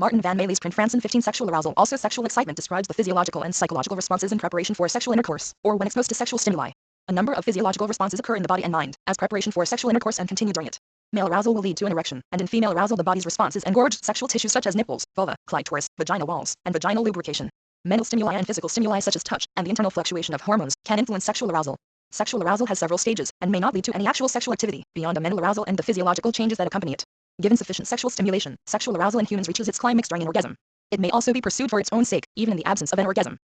Martin Van Mayle's print Franson 15 Sexual arousal Also sexual excitement describes the physiological and psychological responses in preparation for sexual intercourse, or when exposed to sexual stimuli. A number of physiological responses occur in the body and mind, as preparation for sexual intercourse and continue during it. Male arousal will lead to an erection, and in female arousal the body's responses engorged sexual tissues such as nipples, vulva, clitoris, vagina walls, and vaginal lubrication. Mental stimuli and physical stimuli such as touch and the internal fluctuation of hormones can influence sexual arousal. Sexual arousal has several stages and may not lead to any actual sexual activity beyond a mental arousal and the physiological changes that accompany it. Given sufficient sexual stimulation, sexual arousal in humans reaches its climax during an orgasm. It may also be pursued for its own sake, even in the absence of an orgasm.